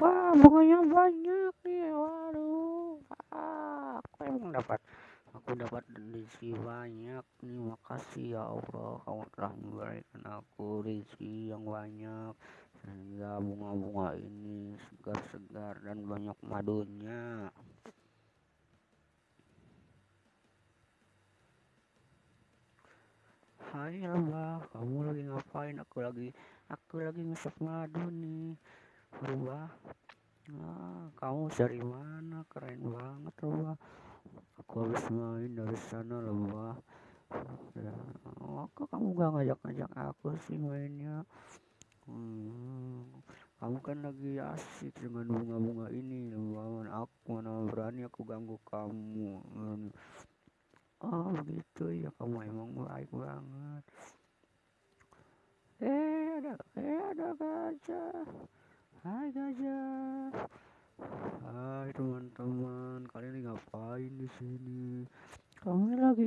wah bunganya banyak nih waduh. Ah, aku emang dapat aku dapat rezeki banyak nih makasih ya Allah. Kamu telah memberikan aku rezeki yang banyak. Sehingga bunga-bunga ini segar-segar dan banyak madunya Hai Lembah, kamu lagi ngapain? Aku lagi aku lagi ngesep madu nih. Lembah, ah, kamu dari mana? Keren banget Lembah. Aku habis main dari sana Lembah. Ya, oh, kok kamu gak ngajak-ngajak aku sih mainnya? Hmm, kamu kan lagi asik dengan bunga-bunga ini Lembah. Aku mana berani aku ganggu kamu. Oh begitu ya kamu emang baik banget. Eh ada eh ada gajah. Hai gajah. Hai teman-teman, kalian ngapain di sini? Kami lagi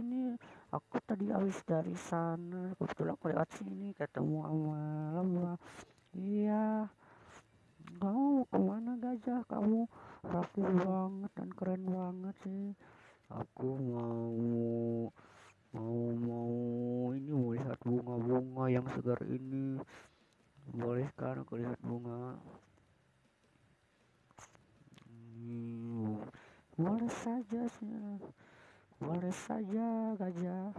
ini. Aku tadi habis dari sana. Kebetulan aku lewat sini ketemu sama lembah. Iya. Kamu ke mana gajah? Kamu rapi banget dan keren banget sih aku mau mau mau ini mau lihat bunga-bunga yang segar ini. Boleh kan aku lihat bunga? Hmm, boleh saja boleh saja gajah.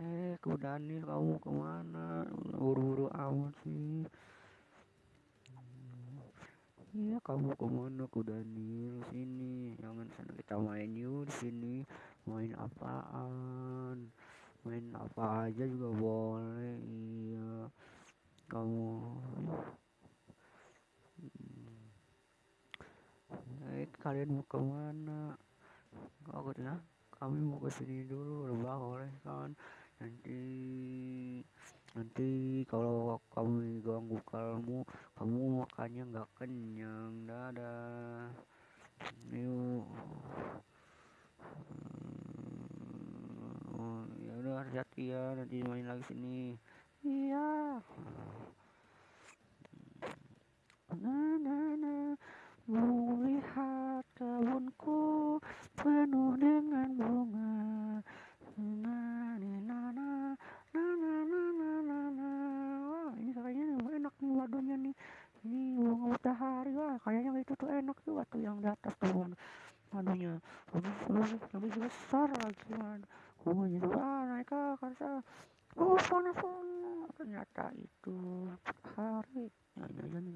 Eh kuda nih kamu ke mana? Buru-buru amat sih Iya kamu ke mana ku Daniel sini. Jangan sana kita main yuk di sini. Main apaan? Main apa aja juga boleh iya. Kamu hmm. eh kalian mau ke mana aku ya kami mau ke sini dulu lebah boleh kan? Nanti nanti kalau kamu ganggu kamu kamu makannya nggak kenyang dadah. Yuk. Hmm, ya udah hati-hati ya nanti main lagi sini. Iya. Nah nah nah. Mau wah kayaknya itu tuh enak tuh waktu yang di atas tuh madunya lebih lebih lebih besar lagi man bunganya tuh ah naik atas oh panas banget ternyata itu matahari ya ya ya nih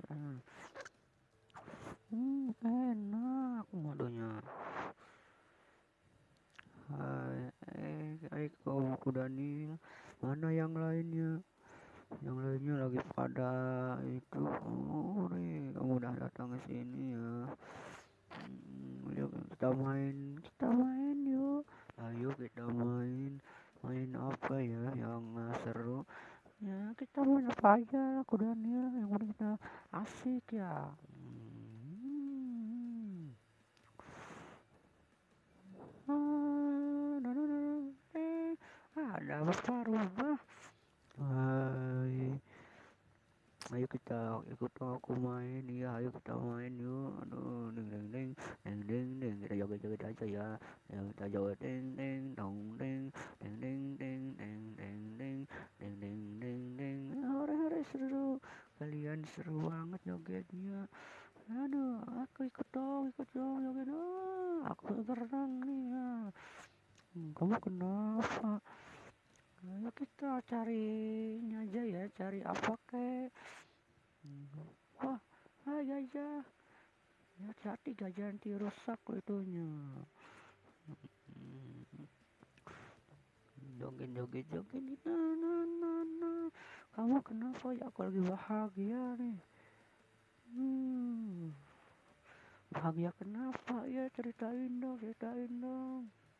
hmm enak. Madunya Hai, eh, kuda nih mana yang lainnya yang lainnya lagi pada itu oh kamu udah datang ke sini ya. Hmm, yuk kita main kita main yuk. Ayo kita main main apa ya yang seru? Ya kita main apa aja aku Daniel yang udah kita asik ya. Hmm. ah, nah, nah, nah, eh, ada apa rubah Hai ayo kita ikut aku main ya ayo kita main yuk aduh ding ding ding ding ding ding kita joget joget aja ya ya kita joget ding ding dong ding ding ding ding ding ding ding ding ding ding ding hore hore seru kalian seru banget jogetnya aduh aku ikut dong ikut dong joget oh, aku berenang nih ya hmm, kamu kenapa ayo kita cari ini aja ya cari apa kek? Wah hai gajah ya. Hati gajah nanti rusak itunya. Joget joget joget nah nah nah nah. Kamu kenapa ya aku lagi bahagia nih? Hmm. Bahagia kenapa? Ya ceritain dong ceritain dong